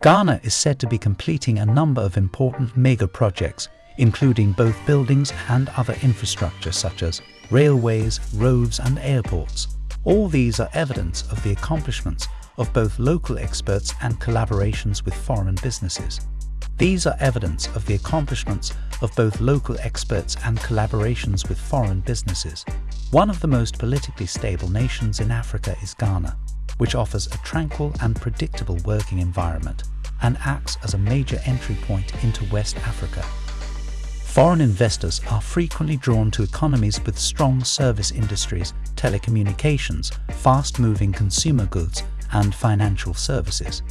Ghana is said to be completing a number of important mega projects, including both buildings and other infrastructure such as railways, roads and airports. All these are evidence of the accomplishments of both local experts and collaborations with foreign businesses. These are evidence of the accomplishments of both local experts and collaborations with foreign businesses. One of the most politically stable nations in Africa is Ghana which offers a tranquil and predictable working environment and acts as a major entry point into West Africa. Foreign investors are frequently drawn to economies with strong service industries, telecommunications, fast-moving consumer goods and financial services.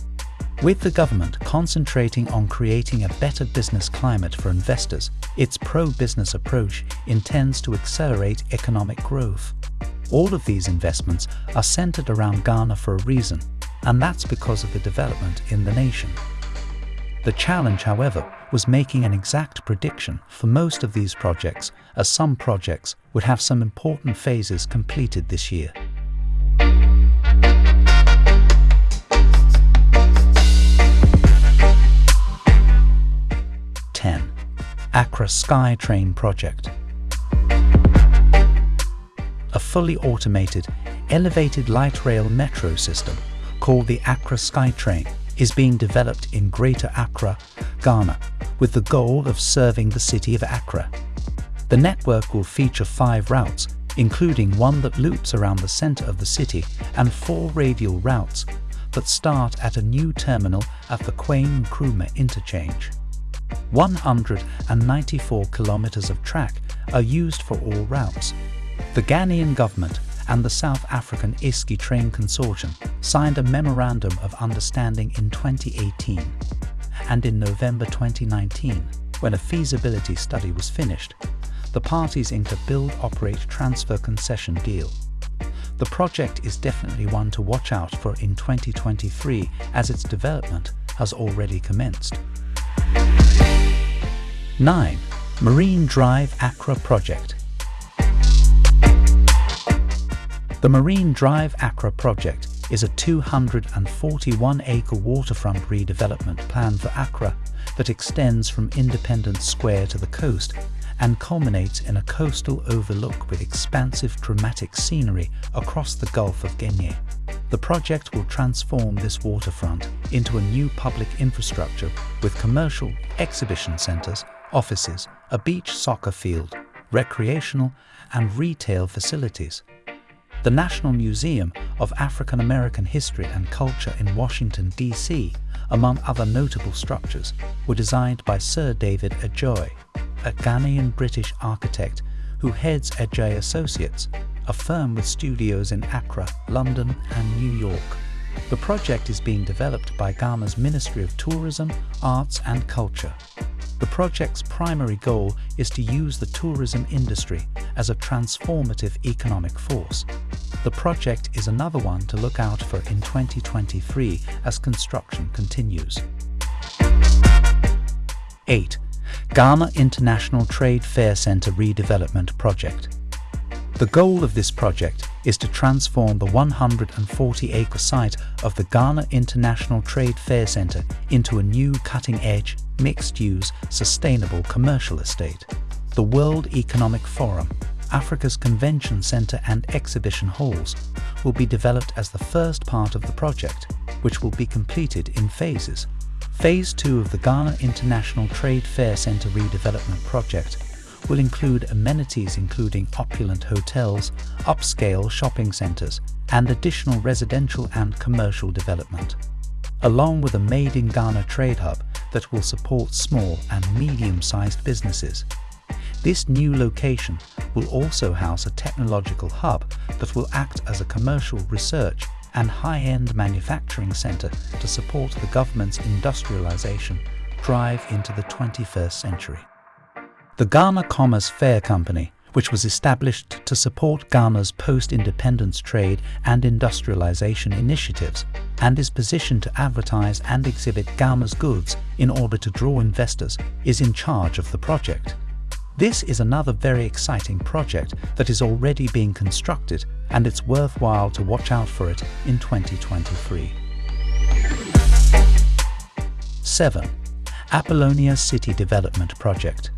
With the government concentrating on creating a better business climate for investors, its pro-business approach intends to accelerate economic growth. All of these investments are centered around Ghana for a reason, and that's because of the development in the nation. The challenge, however, was making an exact prediction for most of these projects, as some projects would have some important phases completed this year. Accra SkyTrain Project a fully automated, elevated light rail metro system called the Accra SkyTrain is being developed in Greater Accra, Ghana, with the goal of serving the city of Accra. The network will feature five routes, including one that loops around the center of the city and four radial routes that start at a new terminal at the Kwame Nkrumah interchange. 194 kilometers of track are used for all routes, the Ghanaian government and the South African Eskom Train Consortium signed a Memorandum of Understanding in 2018 and in November 2019, when a feasibility study was finished, the parties inked a build, operate, transfer concession deal. The project is definitely one to watch out for in 2023 as its development has already commenced. 9. Marine Drive Accra Project The Marine Drive Accra project is a 241-acre waterfront redevelopment plan for Accra that extends from Independence Square to the coast and culminates in a coastal overlook with expansive dramatic scenery across the Gulf of Guinea. The project will transform this waterfront into a new public infrastructure with commercial, exhibition centres, offices, a beach soccer field, recreational and retail facilities. The National Museum of African American History and Culture in Washington, D.C., among other notable structures, were designed by Sir David Adjaye, a Ghanaian-British architect who heads Adjaye Associates, a firm with studios in Accra, London and New York. The project is being developed by Ghana's Ministry of Tourism, Arts and Culture. The project's primary goal is to use the tourism industry as a transformative economic force. The project is another one to look out for in 2023 as construction continues. 8. Ghana International Trade Fair Centre Redevelopment Project the goal of this project is to transform the 140-acre site of the Ghana International Trade Fair Centre into a new cutting-edge, mixed-use, sustainable commercial estate. The World Economic Forum, Africa's convention centre and exhibition halls, will be developed as the first part of the project, which will be completed in phases. Phase 2 of the Ghana International Trade Fair Centre redevelopment project will include amenities including opulent hotels, upscale shopping centres and additional residential and commercial development, along with a Made in Ghana trade hub that will support small and medium-sized businesses. This new location will also house a technological hub that will act as a commercial research and high-end manufacturing centre to support the government's industrialisation drive into the 21st century. The Ghana Commerce Fair Company, which was established to support Ghana's post-independence trade and industrialization initiatives, and is positioned to advertise and exhibit Ghana's goods in order to draw investors, is in charge of the project. This is another very exciting project that is already being constructed and it's worthwhile to watch out for it in 2023. 7. Apollonia City Development Project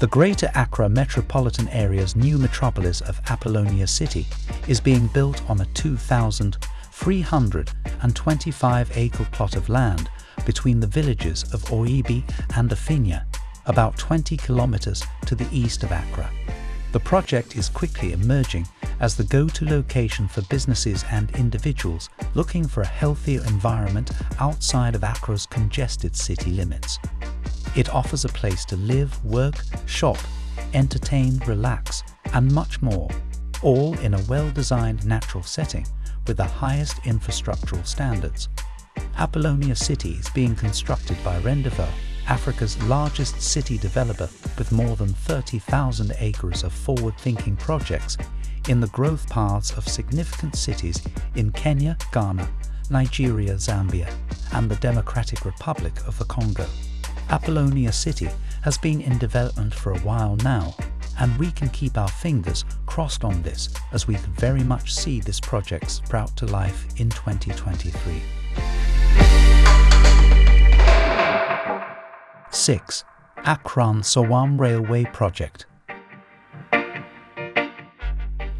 the Greater Accra metropolitan area's new metropolis of Apollonia City is being built on a 2,325-acre plot of land between the villages of Oyibi and Afienya, about 20 kilometers to the east of Accra. The project is quickly emerging as the go-to location for businesses and individuals looking for a healthier environment outside of Accra's congested city limits. It offers a place to live, work, shop, entertain, relax, and much more, all in a well-designed natural setting with the highest infrastructural standards. Apollonia City is being constructed by Rendeavour, Africa's largest city developer with more than 30,000 acres of forward-thinking projects in the growth paths of significant cities in Kenya, Ghana, Nigeria, Zambia, and the Democratic Republic of the Congo. Apollonia City has been in development for a while now, and we can keep our fingers crossed on this as we very much see this project sprout to life in 2023. 6. Accra Nsawam Railway Project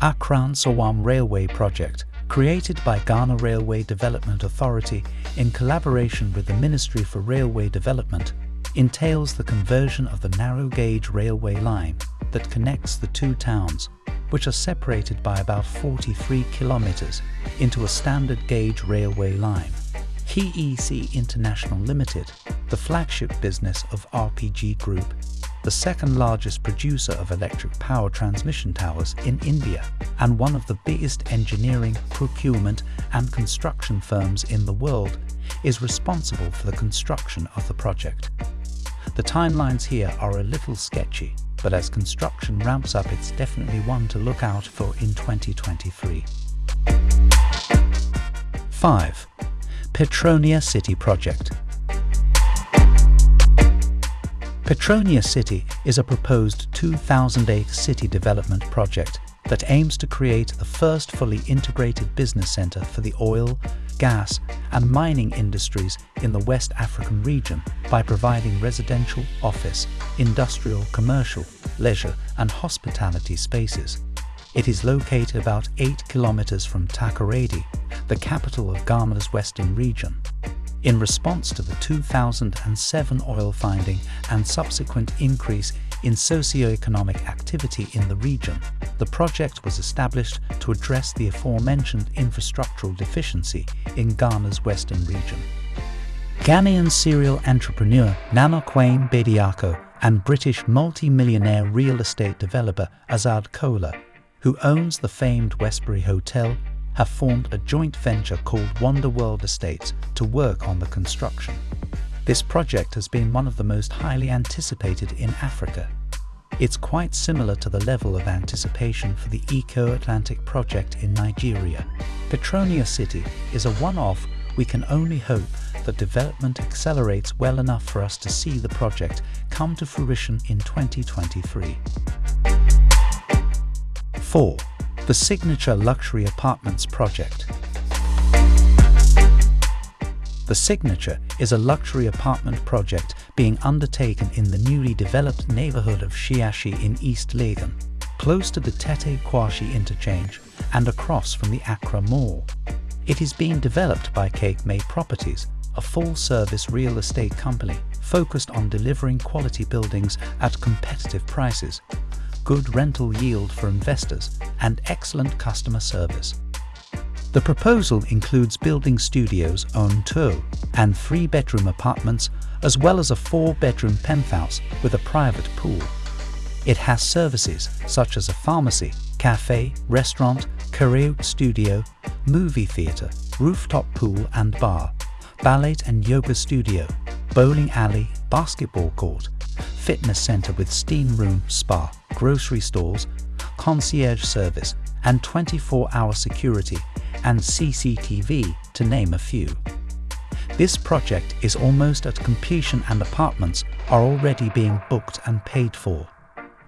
Accra Nsawam Railway Project created by Ghana Railway Development Authority in collaboration with the Ministry for Railway Development entails the conversion of the narrow gauge railway line that connects the two towns, which are separated by about 43 kilometers, into a standard gauge railway line. KEC International Limited, the flagship business of RPG Group, the second largest producer of electric power transmission towers in India and one of the biggest engineering, procurement and construction firms in the world, is responsible for the construction of the project. The timelines here are a little sketchy, but as construction ramps up it's definitely one to look out for in 2023. 5. Petronia City Project Petronia City is a proposed 2,000-acre city development project that aims to create the first fully integrated business centre for the oil, gas and mining industries in the West African region by providing residential, office, industrial, commercial, leisure and hospitality spaces. It is located about 8 kilometers from Takoradi, the capital of Ghana's western region. In response to the 2007 oil finding and subsequent increase in socio-economic activity in the region, the project was established to address the aforementioned infrastructural deficiency in Ghana's western region. Ghanaian serial entrepreneur Nana Kwame Bediako and British multi-millionaire real estate developer Azad Kola, who owns the famed Westbury Hotel, have formed a joint venture called Wonder World Estates to work on the construction. This project has been one of the most highly anticipated in Africa. It's quite similar to the level of anticipation for the Eko Atlantic project in Nigeria. Petronia City is a one-off we can only hope that development accelerates well enough for us to see the project come to fruition in 2023. 4. The Signature Luxury Apartments Project the Signature is a luxury apartment project being undertaken in the newly developed neighborhood of Shiashie in East Legon, close to the Tetteh Quarshie interchange and across from the Accra Mall. It is being developed by Cape May Properties, a full-service real estate company focused on delivering quality buildings at competitive prices, good rental yield for investors, and excellent customer service. The proposal includes building studios on tour and three-bedroom apartments as well as a four-bedroom penthouse with a private pool. It has services such as a pharmacy, cafe, restaurant, karaoke studio, movie theatre, rooftop pool and bar, ballet and yoga studio, bowling alley, basketball court, fitness centre with steam room, spa, grocery stores, concierge service and 24-hour security and CCTV, to name a few. This project is almost at completion and apartments are already being booked and paid for.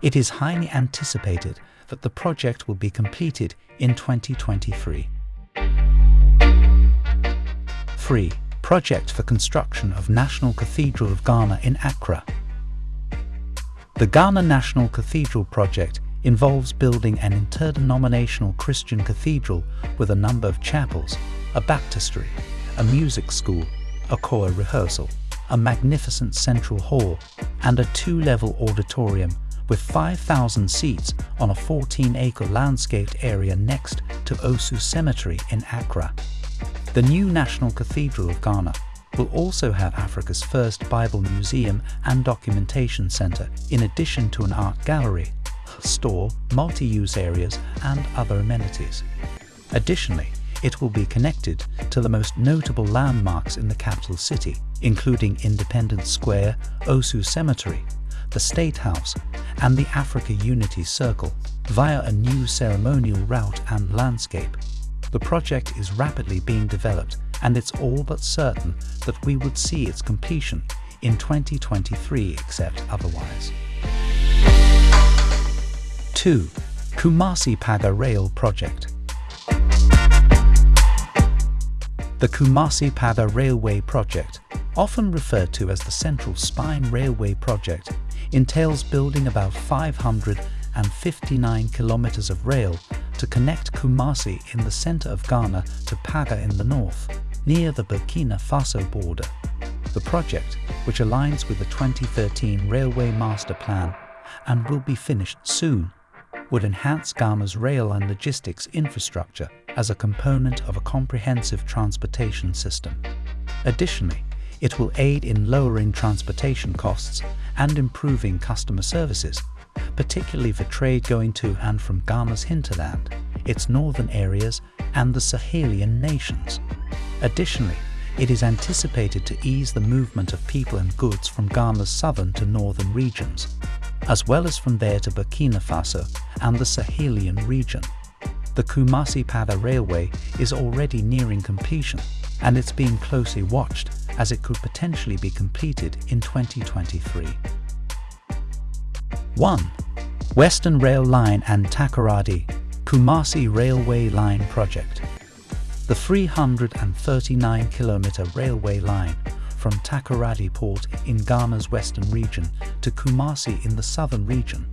It is highly anticipated that the project will be completed in 2023. 3. Project for construction of National Cathedral of Ghana in Accra. The Ghana National Cathedral project involves building an interdenominational Christian cathedral with a number of chapels, a baptistry, a music school, a choir rehearsal, a magnificent central hall, and a two-level auditorium with 5,000 seats on a 14-acre landscaped area next to Osu Cemetery in Accra. The new National Cathedral of Ghana will also have Africa's first Bible museum and documentation centre in addition to an art gallery, store, multi-use areas and other amenities. Additionally, it will be connected to the most notable landmarks in the capital city, including Independence Square, Osu Cemetery, the State House and the Africa Unity Circle via a new ceremonial route and landscape. The project is rapidly being developed and it's all but certain that we would see its completion in 2023 except otherwise. 2. Kumasi Paga Rail Project The Kumasi Paga Railway Project, often referred to as the Central Spine Railway Project, entails building about 559 kilometers of rail to connect Kumasi in the center of Ghana to Paga in the north, near the Burkina Faso border. The project, which aligns with the 2013 Railway Master Plan and will be finished soon, would enhance Ghana's rail and logistics infrastructure as a component of a comprehensive transportation system. Additionally, it will aid in lowering transportation costs and improving customer services, particularly for trade going to and from Ghana's hinterland, its northern areas and the Sahelian nations. Additionally, it is anticipated to ease the movement of people and goods from Ghana's southern to northern regions, as well as from there to Burkina Faso and the Sahelian region. The Kumasi Paga Railway is already nearing completion and it's being closely watched as it could potentially be completed in 2023. 1. Western Rail Line and Takoradi Kumasi Railway Line Project The 339-kilometre railway line from Takoradi Port in Ghana's western region to Kumasi in the southern region,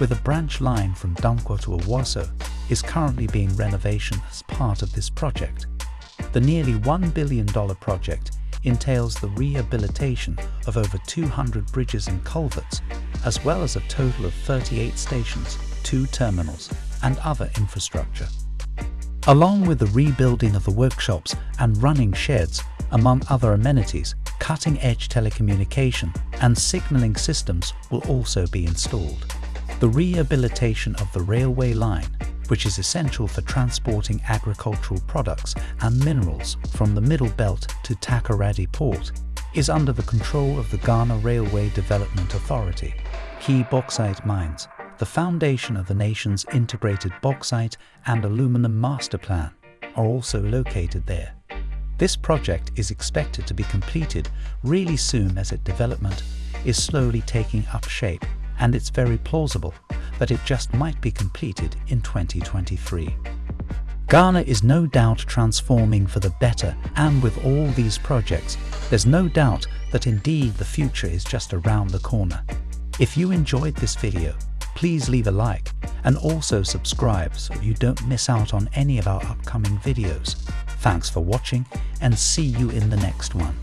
with a branch line from Dunkwa to Awaso, is currently being renovation as part of this project. The nearly $1 billion project entails the rehabilitation of over 200 bridges and culverts, as well as a total of 38 stations, two terminals, and other infrastructure. Along with the rebuilding of the workshops and running sheds, among other amenities, cutting-edge telecommunication and signalling systems will also be installed. The rehabilitation of the railway line, which is essential for transporting agricultural products and minerals from the Middle Belt to Takoradi Port, is under the control of the Ghana Railway Development Authority. Key bauxite mines, the foundation of the nation's integrated bauxite and aluminum master plan, are also located there. This project is expected to be completed really soon as its development is slowly taking up shape and it's very plausible that it just might be completed in 2023. Ghana is no doubt transforming for the better and with all these projects, there's no doubt that indeed the future is just around the corner. If you enjoyed this video, please leave a like and also subscribe so you don't miss out on any of our upcoming videos. Thanks for watching and see you in the next one.